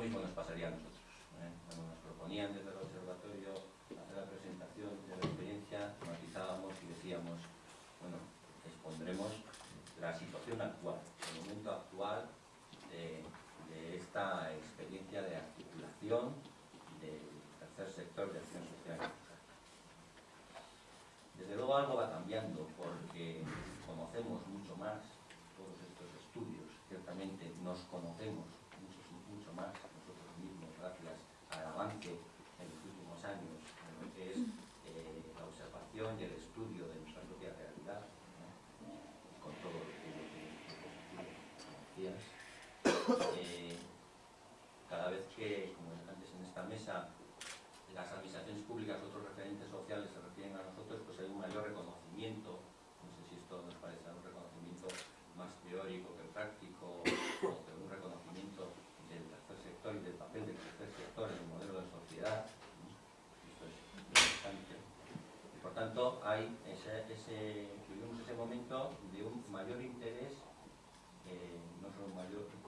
mismo nos pasaría a nosotros. ¿eh? Cuando nos proponían desde el observatorio hacer la presentación de la experiencia, matizábamos y decíamos, bueno, expondremos la situación actual, el momento actual de, de esta experiencia de articulación del tercer sector de acción social. Desde luego algo va cambiando porque conocemos mucho más todos estos estudios, ciertamente nos conocemos mucho, mucho más nosotros mismos gracias al avance en los últimos años en lo que es eh, la observación y el estudio de nuestra propia realidad, ¿no? con todo lo que lo que- lo que decías. Eh, cada vez que, como antes en esta mesa, las administraciones públicas, otros referentes sociales se refieren a nosotros, pues hay un mayor reconocimiento, no sé si esto nos parece un reconocimiento más teórico que práctico, o que un reconocimiento del tercer sector y del papel del tercer sector en el modelo de sociedad. Esto es importante. Y por tanto, hay ese, ese, momento de un mayor interés, eh, no solo mayor, nosotros que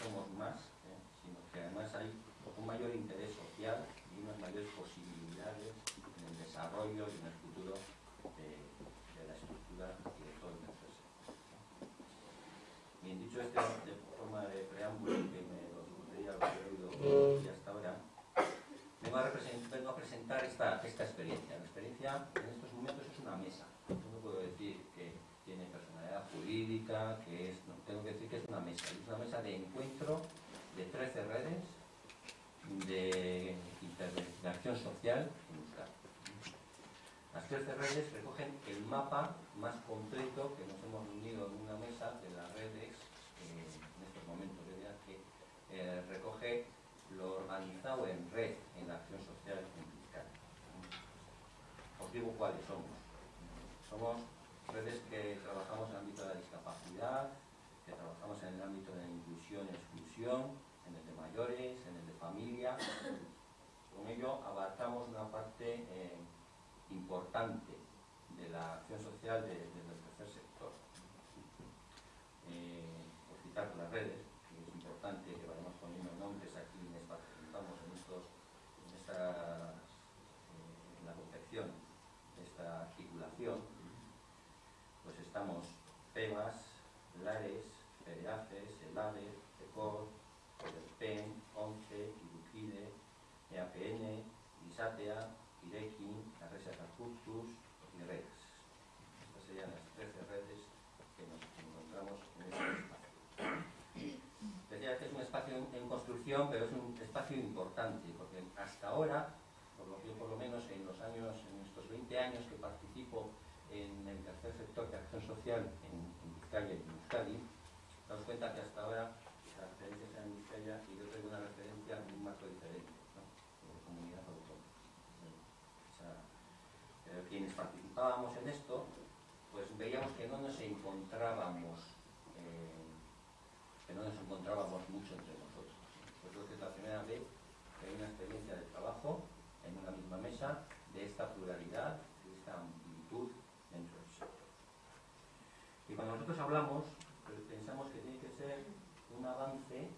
somos más, eh, sino que además hay un mayor interés social y unas mayores posibilidades en el desarrollo y en el futuro de, de la estructura y de todo el sector. Bien, dicho esto de forma de preámbulo que me lo que he oído y hasta ahora, vengo a, represent- vengo a presentar esta, esta experiencia. La experiencia en estos momentos es una mesa. Yo no puedo decir que tiene personalidad jurídica, que es, no, tengo que decir que es una mesa. Es una mesa de encuentro de 13 redes de intervención social en Euskadi. Las 13 redes recogen el mapa más completo que nos hemos reunido en una mesa de las redes eh, en estos momentos, es decir, que eh, recoge lo organizado en red en la acción social en Euskadi. Os digo cuáles somos. Somos redes que trabajamos en el ámbito de la discapacidad, que trabajamos en el ámbito de la inclusión y exclusión, en el de mayores, en el de familia. Con ello abarcamos una parte eh, importante de la acción social de- desde el tercer sector. Eh, por citar las redes, que es importante que vayamos poniendo nombres aquí en estos, en esta, eh, en la confección de esta articulación, pues estamos PEMAS, LARES, FEDEAFES, ELADE, CECOR, PEN, ONCE, IDUCIDE, EAPN, ISATEA, IREKIN, la Resa Carpuctus y REDS. Estas serían las 13 redes que nos encontramos estamos en este espacio. Decía que es un espacio en, pero es un espacio importante, porque hasta ahora, por lo que por lo menos en los años, en estos 20 años que participo en el tercer sector de acción social en, Vizcaya y en Euskadi, daos cuenta que hasta ahora las referencias eran Vizcaya y yo traigo una referencia en un marco diferente, ¿no? de comunidad autónoma. O quienes participábamos en esto, pues veíamos que no nos encontrábamos, eh, que no nos encontrábamos mucho nosotros. Pues creo que es la primera vez que hay una experiencia de trabajo en una misma mesa de esta pluralidad, de esta amplitud dentro del sector. Y cuando nosotros hablamos, pues pensamos que tiene que ser un avance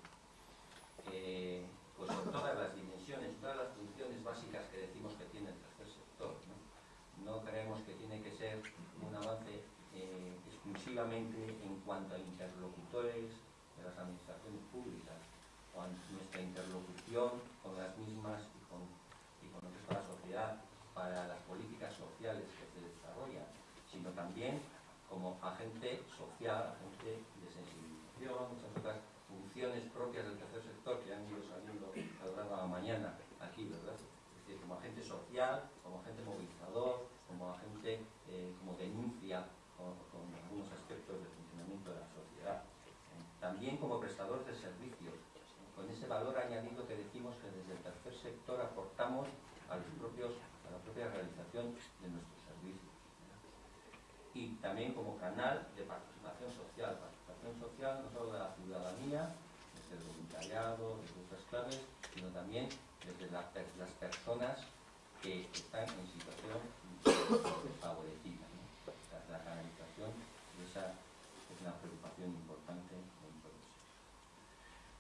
eh, pues en todas las dimensiones, todas las funciones básicas que decimos que tiene el tercer sector. ¿no? creemos que tiene que ser un avance eh, exclusivamente en cuanto a interlocutores de las administraciones públicas Yeah. Que están en situación favorecida. ¿no? La, canalización de esa es una preocupación importante dentro de eso.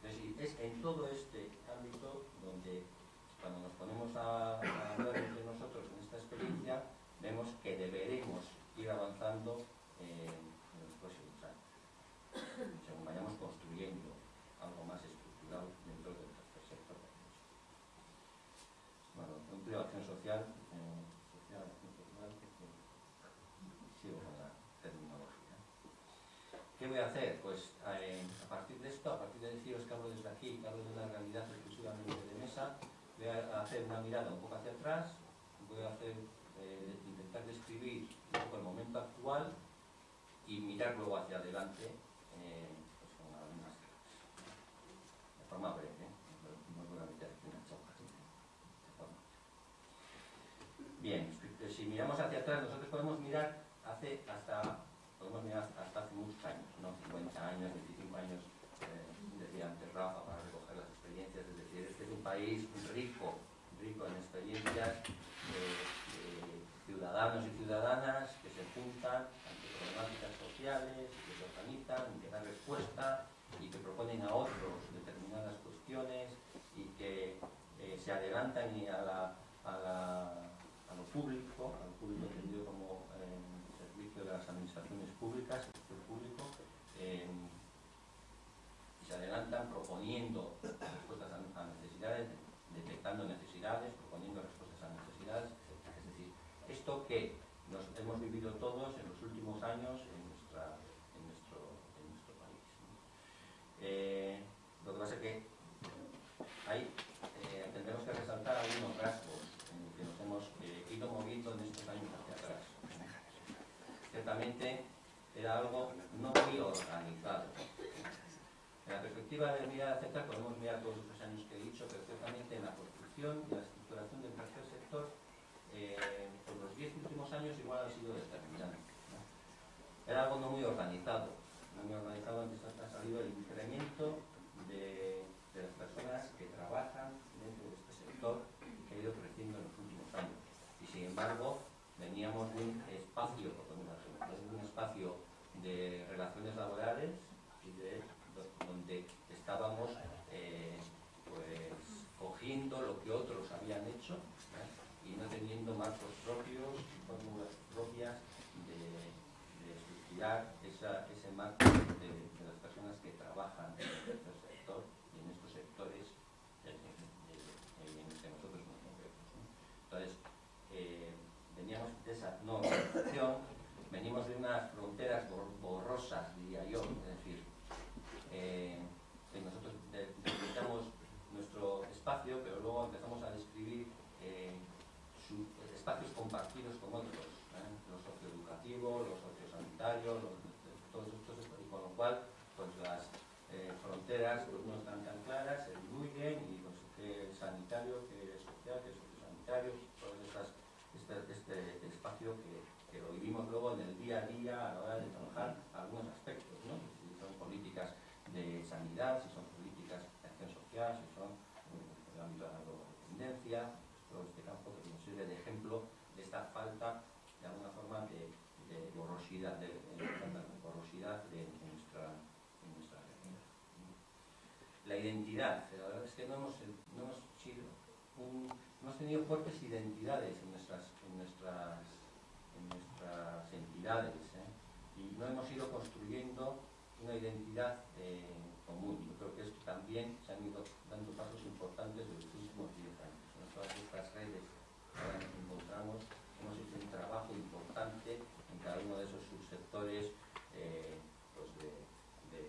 Entonces, es en todo este ámbito donde cuando nos ponemos a, a hablar entre nosotros en esta experiencia, vemos que deberemos ir avanzando eh, en los próximos años, según vayamos construyendo algo más estructural dentro del tercer sector. Bueno, empleo, acción social, eh, social, acción social, eh, sigo con la terminología. ¿Qué voy a hacer? Pues eh, a partir de esto, a partir de deciros que hablo desde aquí, que hablo de una realidad exclusivamente de mesa, voy a hacer una mirada un poco hacia atrás, voy a hacer, eh, intentar describir un poco el momento actual y mirar luego hacia adelante eh, pues con algunas de forma breve, ¿eh? no voy a meter una chapa. Bien, si miramos hacia atrás, nosotros podemos mirar hace hasta podemos mirar hasta hace muchos años, ¿no? 50 años, 25 años, eh, decía antes Rafa, para recoger las experiencias, es decir, este es un país rico, rico en experiencias de, de ciudadanos y ciudadanas que se juntan ante problemáticas sociales, que se organizan, que dan respuesta y que proponen a otros determinadas cuestiones y que eh, se adelantan a, lo público, a lo público entendido como eh, servicio de las administraciones públicas, el sector público, eh, y se adelantan proponiendo respuestas a, a necesidades, proponiendo respuestas a necesidades, etc. Es decir, esto que nos hemos vivido todos en los últimos años en, nuestro, país. Eh, lo que pasa es que hay, eh, tendremos que resaltar algunos rasgos en los que nos hemos eh, ido moviendo en estos años hacia atrás. Ciertamente era algo no muy organizado. En la perspectiva de mirar hacia atrás podemos mirar todos estos años que he dicho, pero ciertamente y la estructuración del tercer sector eh, por los diez últimos años igual ha sido determinante. Era algo no muy organizado, no muy organizado antes ha salido el incremento de, de, las personas que trabajan dentro de este sector y que ha ido creciendo en los últimos años. Y sin embargo, veníamos de un espacio, por un, de un espacio de relaciones laborales y de donde estábamos eh, pues cogiendo lo que otros habían hecho ¿eh? y no teniendo marcos propios y fórmulas propias de, de estructurar esa, ese marco de, de, las personas que trabajan en este sector y en estos sectores en, en los que nosotros nos movemos. ¿no? Entonces, eh, veníamos de esa no organización, venimos de unas fronteras borrosas, diría yo, yo, es decir, eh, que nosotros de- delimitamos nuestro espacio, pero luego empezamos a describir eh, su- espacios compartidos con otros, ¿eh? los socioeducativos, los sociosanitarios, los, todos estos, y con lo cual pues las eh, fronteras pues, no están tan claras, se diluyen y pues, qué es sanitario, qué es social, qué es sociosanitario, todo este, este espacio que, que lo vivimos luego en el día a día hora de trabajar algunos aspectos, ¿no? si son políticas de sanidad, si son políticas de acción social, si son en el ámbito de la drogodependencia, todo este campo que nos sirve de ejemplo de esta falta, de alguna forma, de, de borrosidad, de, de falta de borrosidad de, de nuestra, de nuestra realidad. La identidad, la verdad es que no hemos, no hemos sido un- hemos tenido fuertes identidades en nuestras, en nuestras, en nuestras entidades ¿eh? y no hemos ido construyendo una identidad eh, común. Yo creo que esto también se han ido dando pasos importantes en los últimos 10 años. En todas estas redes que nos encontramos, hemos hecho un trabajo importante en cada uno de esos subsectores eh, pues de, de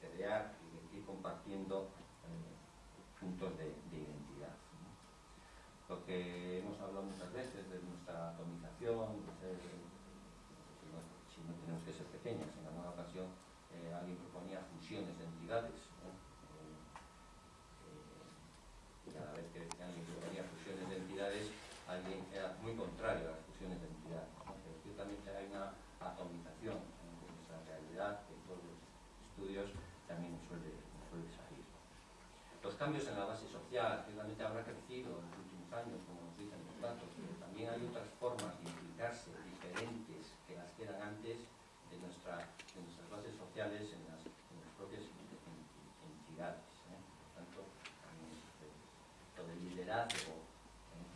crear y de ir eh, puntos de, de identidad. ¿no? Lo que hemos hablado muchas veces de nuestra atomización, de ser, eh, si, no, si no tenemos que ser pequeñas, en alguna ocasión eh, alguien proponía fusiones de entidades. ¿no? Eh, eh, y cada vez que alguien proponía fusiones de entidades, alguien era muy contrario a las fusiones de entidades. ¿no? Pero ciertamente hay una atomización ¿no? de nuestra realidad que todos los estudios también nos suele, nos suele salir. Los cambios en la base social, ciertamente habrá crecido en los últimos años, como nos dicen los datos, pero también hay otras formas de implicarse diferentes que las que eran antes de, nuestra, de nuestras bases sociales en las, en las propias en- en- entidades. ¿eh? Por tanto, también este, lo del liderazgo, ¿eh?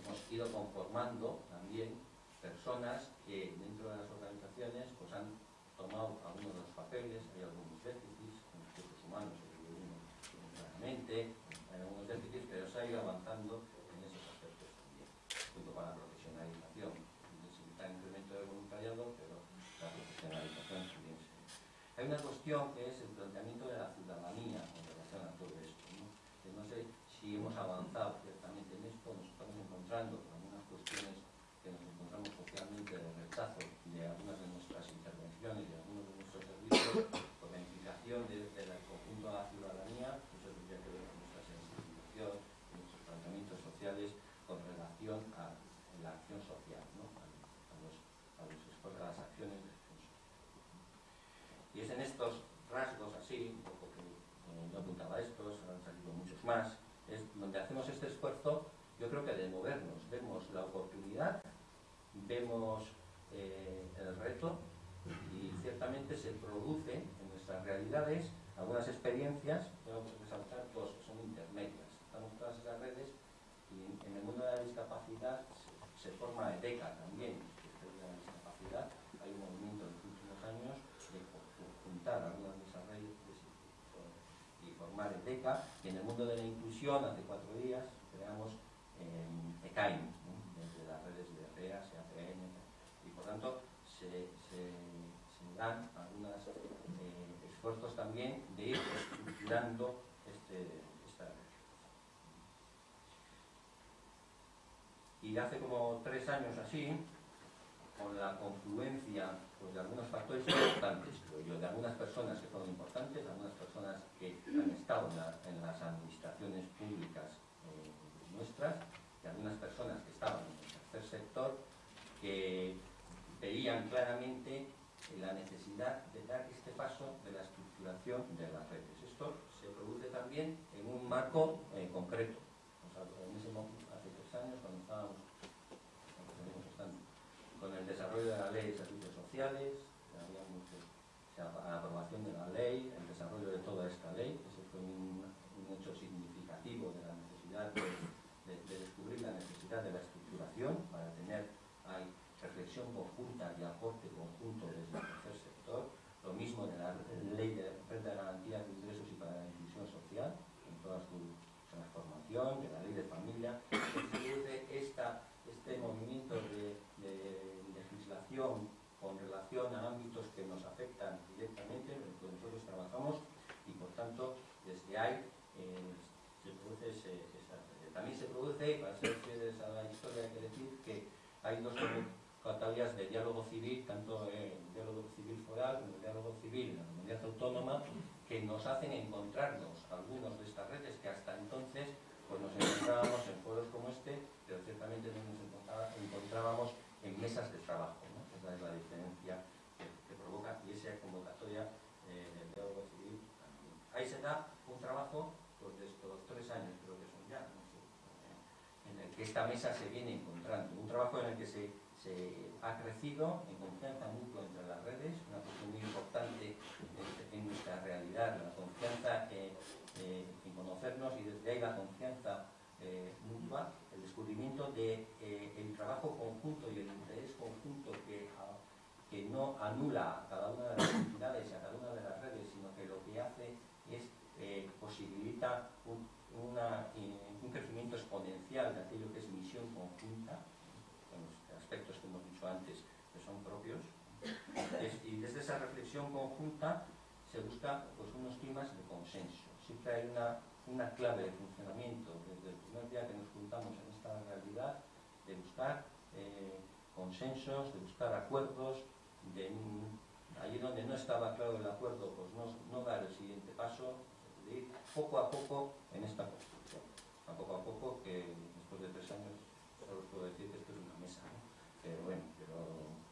Hemos ido conformando también personas que dentro de las organizaciones pues han tomado algunos de los papeles, hay déficits, en los recursos humanos se divide uno claramente, hay algunos déficits, pero se ha ido avanzando en esos aspectos también, junto con la profesionalización. Necesita incremento del voluntariado, pero la profesionalización también se... Hay una que es el planteamiento de la ciudadanía en relación a todo esto. ¿no? Sé si hemos avanzado ciertamente en esto, nos estamos encontrando con algunas cuestiones que nos encontramos socialmente de rechazo de algunas de nuestras intervenciones de algunos de nuestros servicios, con la implicación de- del conjunto de la ciudadanía, eso tendría que ver con nuestra sensibilización, nuestros planteamientos sociales con relación a la acción social, a, a los, a los a las acciones. Y es en estos rasgos así, un poco que eh, yo apuntaba estos, han salido muchos más, es donde hacemos este esfuerzo, yo creo que de movernos, vemos la oportunidad, vemos eh, el reto y ciertamente se produce en nuestras realidades algunas experiencias, tengo que resaltar dos que son intermedias. Estamos todas esas redes y en, en el mundo de la discapacidad se, se forma EDECA también, que es de la discapacidad. Hay un movimiento en los últimos años de ju- juntar algunas de esas redes EDECA. Y en el mundo de la inclusión, hace cuatro días, creamos eh, ECAIN, ¿no? desde las redes de REAS, APN, y por tanto se, dan algunos esfuerzos también de ir estructurando este, esta red. Y hace como tres años así, con la confluencia pues, de algunos factores importantes, de algunas personas que fueron importantes, algunas personas que han estado en, la- en las administraciones públicas eh, nuestras, de algunas personas que estaban en el tercer sector, que veían claramente la necesidad de dar este paso de la estructuración de las redes. Esto se produce también en un marco eh, concreto. O sea, hace tres años, cuando estábamos con el desarrollo de la ley de servicios sociales, que habíamos de- o sea, la aprobación de la ley, el desarrollo de toda esta ley, ese fue un, un hecho significativo de la necesidad de, de- de descubrir la necesidad de la estructuración para tener hay reflexión conjunta y aporte conjunto desde el tercer sector, lo mismo de la ley de renta de garantía de ingresos y para la inclusión social, en toda su transformación, de la ley de familia, se produce esta, este movimiento de, de legislación con relación a asuntos que nos afectan directamente, en los que nosotros trabajamos y por tanto desde ahí se produce ese, esa, también se produce, para ser fieles a la historia hay que decir que hay dos categorías de diálogo civil, tanto el diálogo civil foral como el diálogo civil en la comunidad autónoma, que nos hacen encontrarnos algunos de estas redes que hasta entonces pues nos encontrábamos en foros como este, pero ciertamente no nos encontrábamos en mesas de trabajo diferencia que, que provoca y esa convocatoria eh, del diálogo civil también. Ahí se da un trabajo pues, de estos tres años, creo que son ya, no sé, eh, en el que esta mesa se viene encontrando. Un trabajo en el que se, ha crecido en confianza mutua entre las redes, una cuestión muy importante en, nuestra realidad, la confianza eh, en conocernos y desde ahí la confianza eh, mutua, el descubrimiento del de, eh, trabajo conjunto y el interés conjunto que, a, que no anula a cada una de las entidades y a cada una de las redes, sino que lo que hace es posibilita un, una, un crecimiento exponencial de aquello que es misión conjunta, con los aspectos que hemos dicho antes que son propios, y desde esa reflexión conjunta se busca pues, unos climas de consenso. Siempre hay una, una clave de funcionamiento desde el primer día que nos juntamos en esta realidad de buscar eh, consensos, de buscar acuerdos, de allí donde no estaba claro el acuerdo, pues no, no dar el siguiente paso, de ir poco a poco en esta construcción. A poco a poco, que después de tres años solo os puedo decir que esto es una mesa, ¿no? pero bueno, pero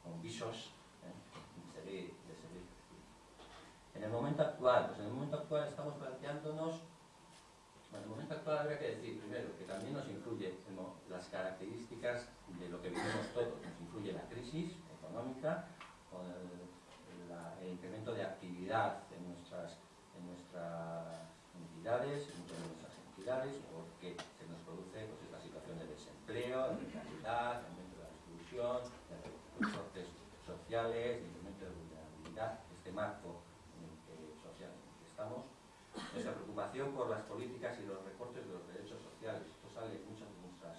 con visos ¿eh? de seguir, de seguir En el momento actual, pues en el momento actual estamos planteándonos bueno, en el momento actual habría que decir primero que también nos influye no, las características de lo que vivimos todos, nos influye la crisis económica, con el, la, el incremento de actividad en nuestras, en nuestras entidades, en nuestras entidades, porque se nos produce pues, esta situación de desempleo, de precariedad, de aumento de la exclusión, de recortes sociales, de incremento de vulnerabilidad, este marco en el que, social en el que estamos, nuestra preocupación por las políticas y los recortes de los derechos sociales. Esto sale en muchas de nuestras,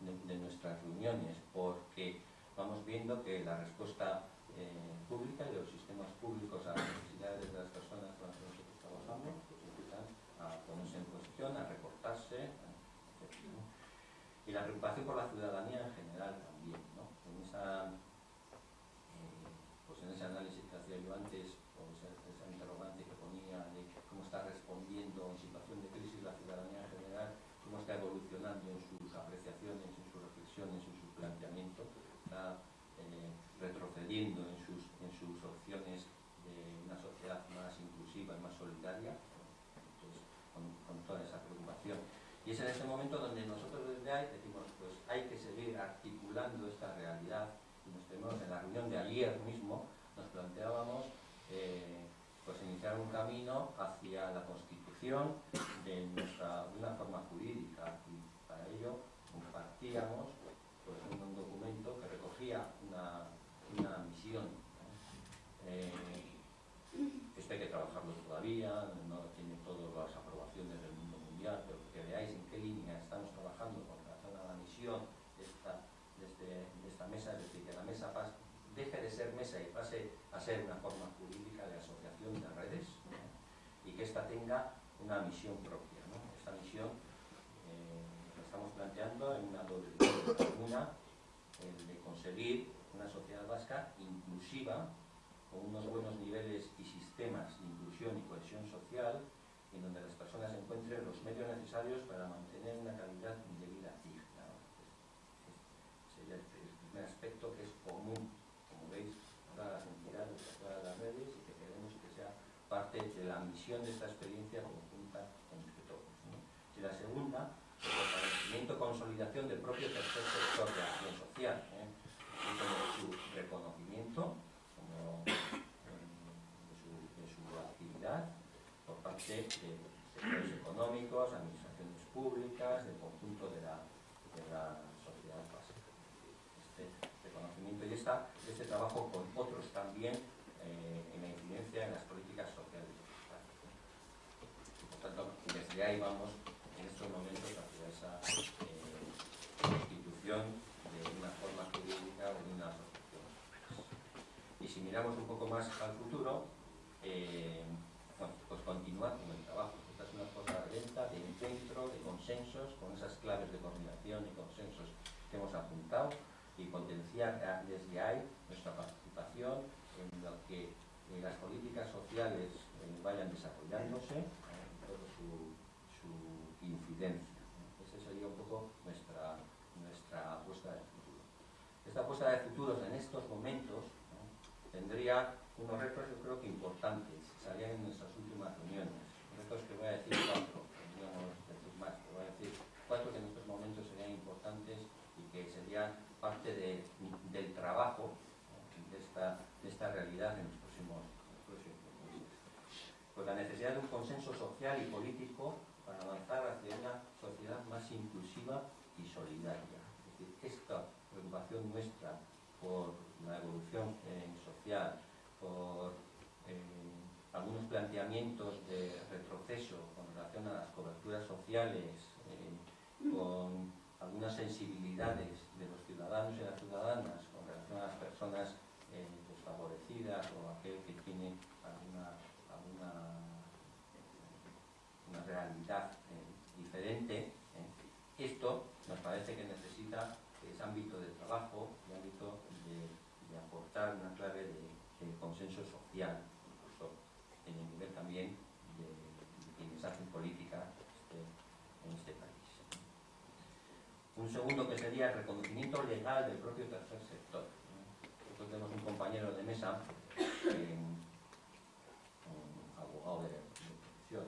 de, de nuestras reuniones porque vamos viendo que la respuesta eh, pública y de los sistemas públicos a las necesidades de las personas con las que nosotros trabajamos pues empiezan a ponerse en cuestión, a recortarse, etc. ¿no? Y la preocupación por la ciudadanía en general también, ¿no? En esa, eh, pues en ese análisis que hacía yo antes, o esa, esa interrogante que ponía de cómo está respondiendo en situación de crisis la ciudadanía en general, cómo está evolucionando en sus apreciaciones, en sus reflexiones, en sus planteamientos, está eh, retrocediendo en sus, en sus opciones de una sociedad más inclusiva y más solidaria, entonces, con, con toda esa preocupación. Y es en este momento donde nosotros desde ahí decimos, pues hay que seguir articulando esta realidad y nos tenemos en la reunión de ayer mismo, nos planteábamos eh, pues iniciar un camino hacia de, nuestra, una forma jurídica y para ello compartíamos pues, un documento que recogía una, una misión. Eh, esto hay que trabajarlo todavía, no tiene todas las aprobaciones del mundo mundial, pero que veáis en qué línea estamos trabajando con relación a la misión de esta, de este, de esta mesa, es decir, que la mesa pase, deje de ser mesa y pase a ser una forma jurídica de asociación de redes ¿no? y que ésta tenga una misión propia. ¿no? Esta misión eh, la estamos planteando en una doble una el de conseguir una sociedad vasca inclusiva con unos buenos niveles y sistemas de inclusión y cohesión social en donde las personas encuentren los medios necesarios para mantener una calidad de vida digna. Sería el primer aspecto que es común, como veis, a todas las entidades, a todas las redes y que queremos que sea parte de la misión de esta experiencia. Y la segunda, el fortalecimiento consolidación del propio tercer sector de acción social, ¿eh? como su reconocimiento como, eh, de, su, actividad por parte de sectores económicos, administraciones públicas, del conjunto de la, de la sociedad básica. Este reconocimiento y esta, este trabajo con otros también eh, en la incidencia en las políticas sociales. Por tanto, desde ahí vamos en estos momentos hacia esa eh, constitución de una forma jurídica o de una asociación. Y si miramos un poco más al futuro, eh, pues continuar con el trabajo. Esta es una cosa lenta, de encuentro, de consensos, con esas claves de coordinación y consensos que hemos apuntado y potenciar desde ahí nuestra participación en lo que eh, las políticas sociales eh, vayan desarrollándose, su, su incidencia. Esa sería un poco nuestra, nuestra apuesta de futuro. Esta apuesta de futuro en estos momentos ¿no? Unos retos yo creo que importantes, salían en nuestras últimas reuniones. Retos que voy a decir cuatro, podríamos decir más, pero voy a decir cuatro que en estos momentos serían importantes y que serían parte de- del trabajo de, esta, de esta realidad en los próximos meses. Pues la necesidad de un consenso social y político para avanzar hacia una sociedad más inclusiva y solidaria. Es decir, esta preocupación nuestra por la evolución eh, social, por eh, algunos planteamientos de retroceso con relación a las coberturas sociales, eh, con algunas sensibilidades de los ciudadanos y las ciudadanas con relación a las personas desfavorecidas o aquel que tiene alguna, alguna una realidad eh, diferente. eh. Esto nos parece que necesita ese ámbito de trabajo y ámbito de, de aportar una clave de, de consenso social, incluso en el nivel también de, de quienes política este, en este país. Un segundo que sería el reconocimiento legal del propio tercer sector. ¿no? Nosotros tenemos un compañero de mesa, eh, un abogado de, de profesión,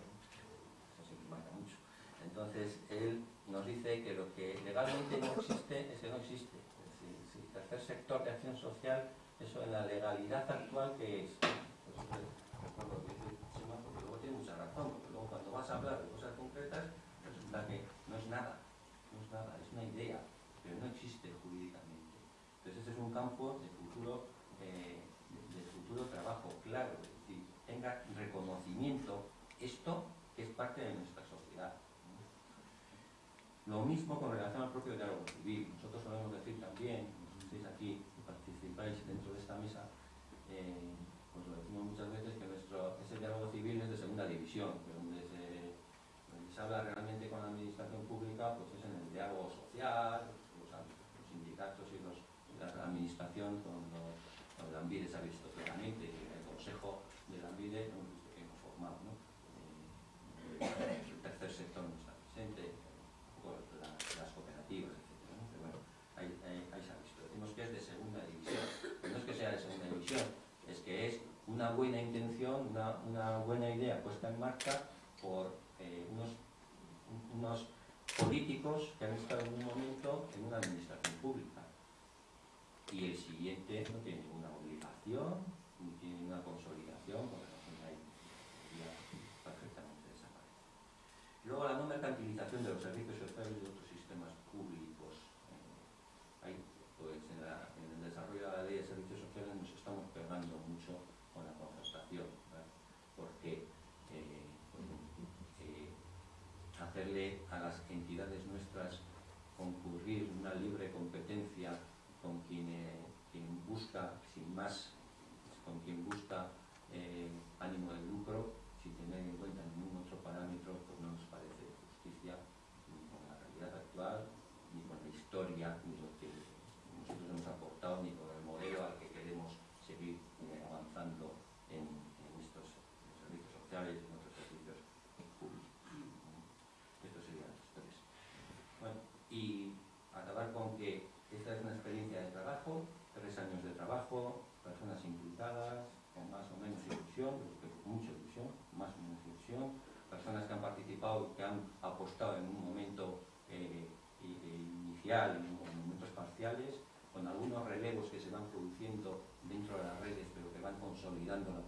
eso sí marca mucho. Entonces, él nos dice que lo que legalmente no existe es que no existe. Es decir, el tercer sector de acción social, eso en la legalidad actual que es. Recuerdo que dice Chema, porque luego tiene mucha razón, porque luego cuando vas a hablar de cosas concretas, resulta que no es nada, no es nada, es una idea, pero no existe jurídicamente. Entonces, ese es un campo de futuro, eh, de, de futuro trabajo, claro, es decir, tenga reconocimiento esto que es parte de nuestra sociedad. Lo mismo con relación al propio diálogo civil. Nosotros solemos decir también, los que estáis aquí y participáis dentro de esta mesa, eh, pues lo decimos muchas veces que nuestro, ese diálogo civil es de segunda división, que donde se, donde se habla realmente con la administración pública, pues es en el diálogo social, los, los sindicatos y los, la administración con los, con la ANVIDE se ha visto claramente, el consejo de la ANVIDE hemos visto que hemos formado, ¿no? Eh, el tercer sector no está presente, tampoco la- las cooperativas, etc. ¿no? Pero bueno, ahí, ahí- ahí se ha visto. Decimos que es de segunda división, pero no es que sea de segunda división, es que es una buena intención, una, buena idea puesta en marcha por eh, unos, un- unos políticos que han estado en un momento en una administración pública. Y el siguiente no tiene ninguna obligación, ni tiene ninguna consolidación con relación a ello. Ya perfectamente desaparece. Luego la no mercantilización de los servicios sociales de otros sistemas públicos. Eh, ahí, pues en, la- en el desarrollo de la ley de servicios sociales nos estamos pegando mucho con la concertación, ¿verdad? porque eh, pues, eh, hacerle a las entidades nuestras concurrir una libre competencia con quien, eh, quien busca, sin más, con quien busca eh, ánimo de lucro, sin tener en cuenta ningún otro parámetro, pues no nos parece de justicia ni con la realidad actual, ni con la historia, ni lo que nosotros hemos aportado, ni con el modelo al que queremos seguir eh, avanzando en, en estos servicios sociales y en otros servicios públicos. Estos serían los tres. Bueno, y acabar con que esta es una experiencia de trabajo, tres años de trabajo, personas implicadas, con más o menos ilusión, yo creo que mucha ilusión, más o menos ilusión, personas que han participado, que han apostado en un momento eh, i- eh, y en momentos parciales, con algunos relevos que se van produciendo dentro de las redes, pero que van consolidando la